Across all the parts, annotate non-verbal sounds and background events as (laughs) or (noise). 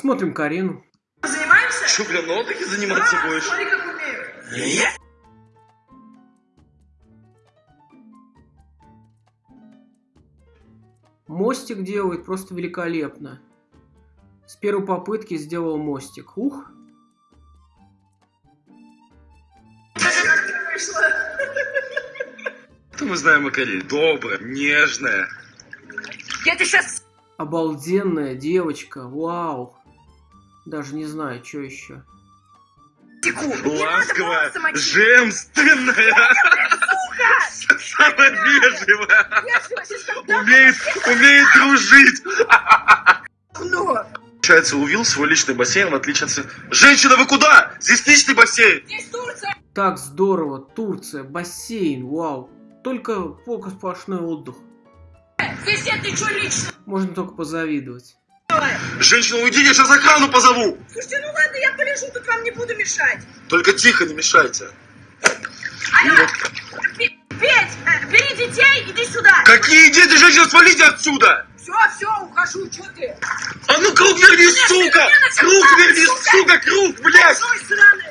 Смотрим Карину. Занимаемся? Что, прям на отдыхе заниматься А, будешь? смотри, как умею. Мостик делает просто великолепно. С первой попытки сделал мостик. Ух. Что мы знаем о Карине? Добрая, нежная. Я тебе сейчас обалденная девочка. Вау. Даже не знаю, что еще. Ласковая, женственная, самая вежливая. Умеет, умеет дружить. давно. Получается, увил свой личный бассейн, в отличие от... Женщина, вы куда? Здесь личный бассейн. Здесь Турция. Так здорово. Турция, бассейн, вау. Только пока сплошной отдых. Здесь нет ничего личного. Можно только позавидовать. Женщина, уйди, я сейчас охрану позову. Слушайте, ну ладно, я полежу, тут вам не буду мешать. Только тихо, не мешайте. Алло, Петь, э, бери детей, иди сюда. Какие дети, женщина, свалите отсюда! Все, все, ухожу, что ты? А ну круг верни, сука! Круг верни, сука, круг, блядь! Ой, сраный.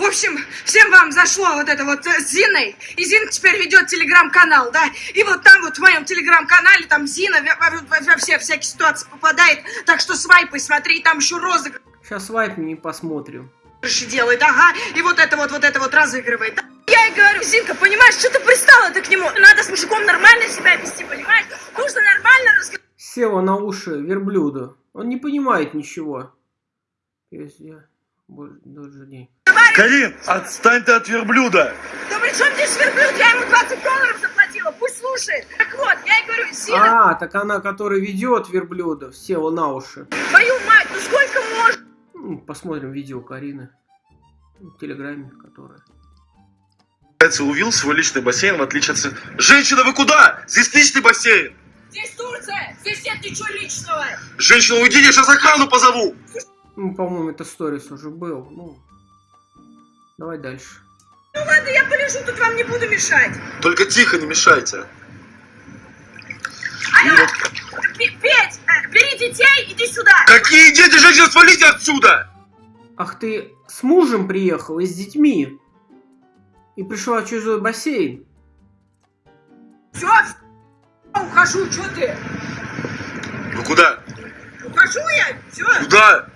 В общем, всем вам зашло вот это вот э, с Зиной. И Зина теперь ведет телеграм-канал, да. И вот там вот в моем телеграм-канале там Зина во, во- все всякие ситуации попадает. Так что свайпай, смотри, там еще розыгрыши Сейчас вайп не посмотрим. делает, ага. И вот это вот, вот это вот разыгрывает. да. Я ей говорю, Зинка, понимаешь, что ты пристала ты к нему? Надо с мужиком нормально себя вести, понимаешь? Нужно нормально разговаривать. Села на уши верблюда. Он не понимает ничего. Везде. Больше дней. Карин, отстань ты от верблюда! Да при чем здесь верблюд? Я ему 20 долларов заплатила, пусть слушает. Так вот, я ей говорю, Зина, А, так она, которая ведет верблюдов, села на уши. твою мать, ну сколько можно? Ну, Посмотрим видео Карины. В телеграме, которая. Увил свой личный бассейн, в отличие от... Женщина, вы куда? Здесь личный бассейн. Здесь Турция, здесь нет ничего личного. Женщина, уйди, я сейчас охрану позову. Ну, по-моему, это сторис уже был. Ну, давай дальше. Ну ладно, я полежу, тут вам не буду мешать. Только тихо, не мешайте. Алло, Пе- Петь, э, бери детей, иди сюда. Какие дети, женщина, свалите отсюда! Ах, ты с мужем приехал и с детьми. И пришла в чужой бассейн. Все, ухожу, что ты? Вы куда? Ухожу я, все. Куда?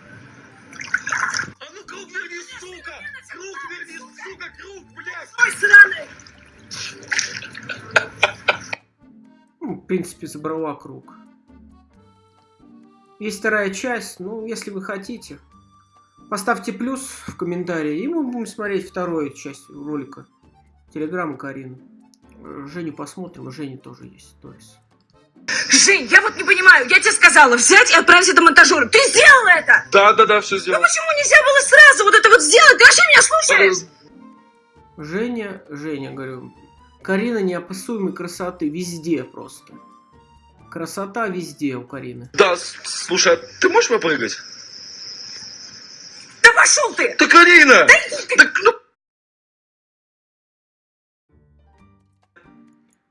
А ну круг верни, сука! Круг верни, сука, круг, блядь! Ой, сраный. Ну, в принципе, забрала круг. Есть вторая часть, ну, если вы хотите. Поставьте плюс в комментарии, и мы будем смотреть вторую часть ролика. Телеграм Карины. Э, Женю посмотрим, у Жени тоже есть сторис. Жень, я вот не понимаю, я тебе сказала взять и отправить это монтажеру. Ты сделал это? Да, да, да, все Ну сделал. почему нельзя было сразу вот это вот сделать? Ты вообще меня слушаешь? Женя, Женя, говорю, Карина неописуемой красоты везде просто. Красота везде у Карины. Да, слушай, а ты можешь попрыгать? Да пошел ты! Да, Карина! Да иди ты! Так, ну...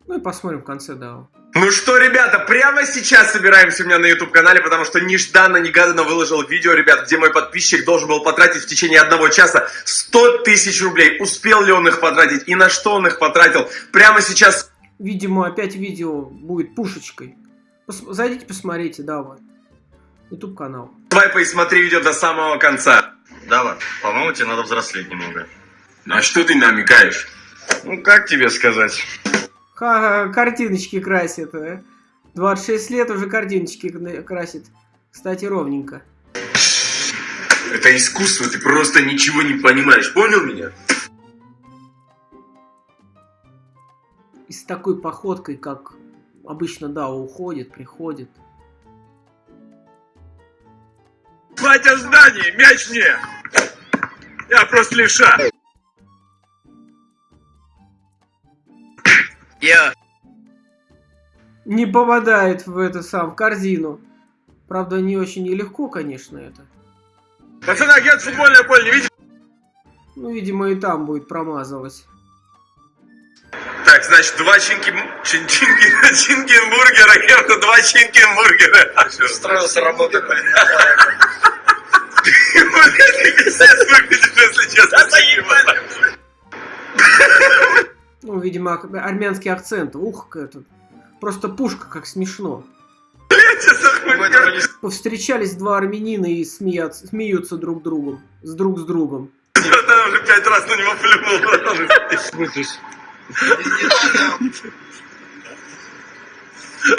Ну и посмотрим в конце, да. Ну что, ребята, прямо сейчас собираемся у меня на YouTube-канале, потому что нежданно-негаданно выложил видео, ребят, где мой подписчик должен был потратить в течение одного часа 100 тысяч рублей. Успел ли он их потратить и на что он их потратил? Прямо сейчас Видимо, опять видео будет пушечкой. Пос- Зайдите, посмотрите, да, вот. YouTube канал. свайпай и смотри видео до самого конца. Дава, по-моему, тебе надо взрослеть немного. На что ты намекаешь? Ну, как тебе сказать? Картиночки красит. э. 26 лет уже картиночки красит. Кстати, ровненько. Это искусство, ты просто ничего не понимаешь, понял меня? И с такой походкой, как обычно, да, уходит, приходит. Батя здание, мяч мне! Я просто левша. Я. Не попадает в это сам, в корзину. Правда, не очень и легко, конечно, это. Пацаны, а где футбольное поле, не видите? Ну, видимо, и там будет промазывать. Так, значит, два чинки... чин- чинки... (laughs) чинкенбургера, ем два чинкенбургера. Устроился работать, блин. (laughs) Пиздец выглядит, если честно. Ну, видимо, армянский акцент. Ух, это. Просто пушка, как смешно. Повстречались два армянина и смеятся, смеются друг другом. С друг с другом. Она уже пять раз на него плюнул.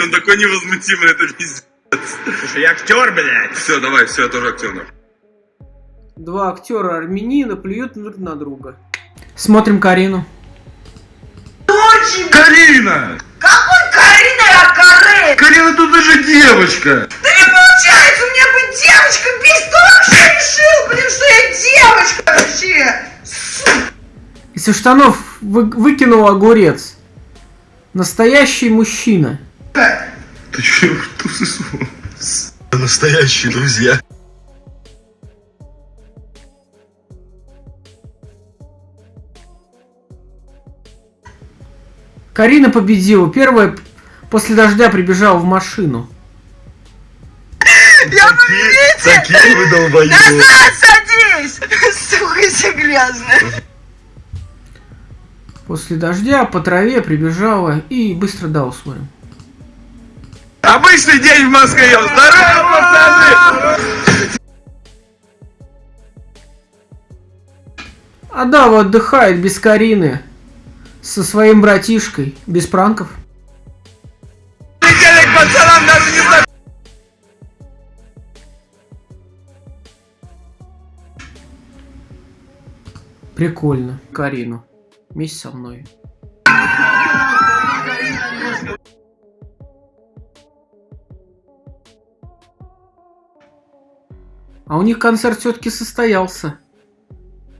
Он такой невозмутимый, это пиздец. Слушай, я актер, блядь. Все, давай, все, я тоже актер. Два актера армянина плюют друг на друга. Смотрим Карину. Карина! Какой Карина я Каре? Карина тут даже девочка. Да не получается у меня быть девочкой! Без кто вообще решил, блин, что я девочка вообще? Из штанов вы- выкинул огурец. Настоящий мужчина. Ты че, Настоящие друзья. Карина победила. Первая после дождя прибежала в машину. Такие, такие вы долбоёбы. Садись! (laughs) Сука, все грязная. После дождя по траве прибежала и быстро дал смотрим. Обычный день в Москве. Здорово, пацаны! А Дава отдыхает без Карины. Со своим братишкой. Без пранков. Прикольно. Карину. Вместе со мной. А у них концерт все-таки состоялся.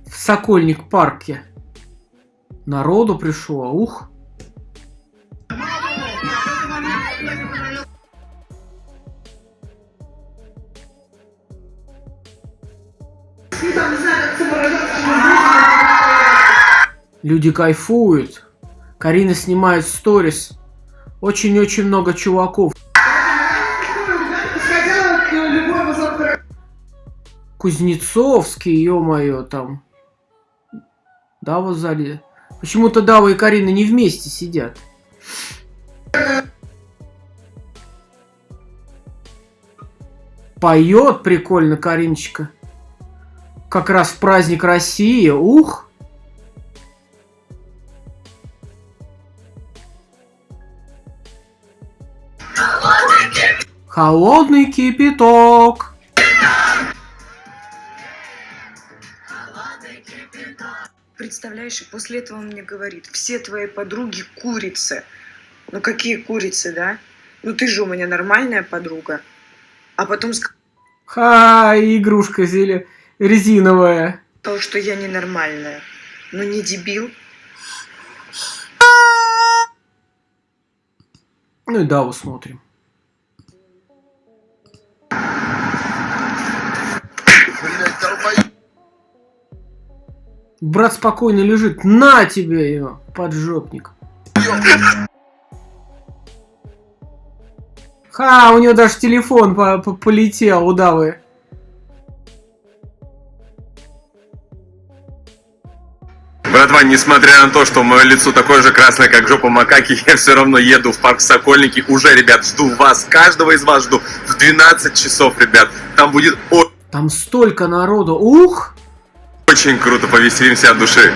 В Сокольник парке. Народу пришло, ух. Люди кайфуют. Карина снимает сторис. Очень-очень много чуваков. Кузнецовский, ё-моё, там. Дава в зале. Почему-то Дава и Карина не вместе сидят. Поет прикольно Кариночка. Как раз в праздник России. Ух! Холодный кипяток. Представляешь, и после этого он мне говорит, все твои подруги курицы. Ну какие курицы, да? Ну ты же у меня нормальная подруга. А потом Ха, игрушка зеле резиновая. сказал, что я ненормальная. Ну не дебил. Ну и Даву смотрим. Брат спокойно лежит. На тебе его, поджопник. Ха, у него даже телефон по- по- полетел у Давы. Братва, несмотря на то, что мое лицо такое же красное, как жопа макаки, (laughs) я все равно еду в парк Сокольники. Уже, ребят, жду вас, каждого из вас жду в 12 часов, ребят. Там будет Там столько народу. Ух! Очень круто, повеселимся от души.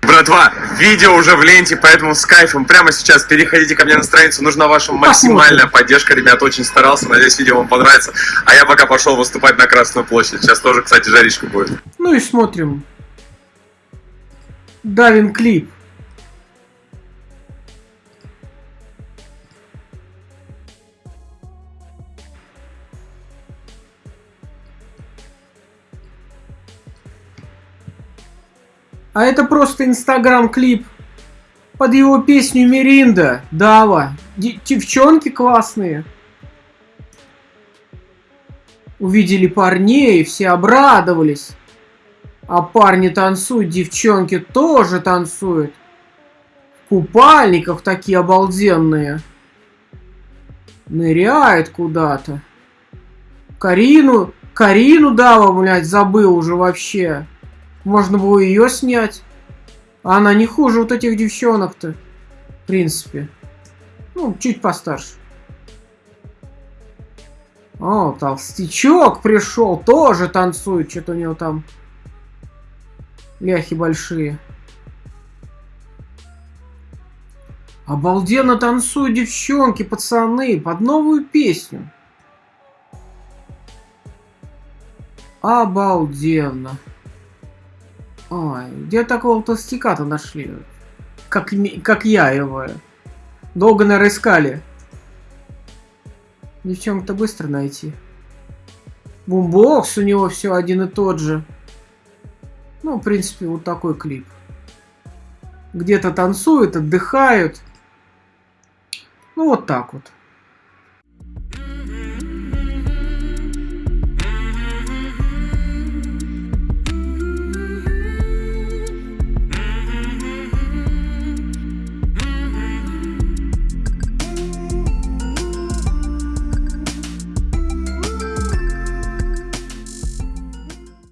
Братва, видео уже в ленте, поэтому с кайфом прямо сейчас переходите ко мне на страницу. Нужна ваша максимальная поддержка, ребят. Очень старался, надеюсь, видео вам понравится. А я пока пошел выступать на Красную площадь. Сейчас тоже, кстати, жаришка будет. Ну и смотрим. Давин клип. А это просто инстаграм клип под его песню Миринда. Дава. Девчонки классные. Увидели парней, все обрадовались. А парни танцуют, девчонки тоже танцуют. купальниках такие обалденные. Ныряет куда-то. Карину, Карину Дава, блядь, забыл уже вообще. Можно было ее снять. А она не хуже вот этих девчонок-то. В принципе. Ну, чуть постарше. О, толстячок пришел, тоже танцует. Что-то у него там ляхи большие. Обалденно танцуют девчонки, пацаны, под новую песню. Обалденно. Ой, где такого толстяка-то нашли? Как, как я его. Долго, наверное, искали. Девчонку-то быстро найти. Бумбокс у него все один и тот же. Ну, в принципе, вот такой клип. Где-то танцуют, отдыхают. Ну, вот так вот.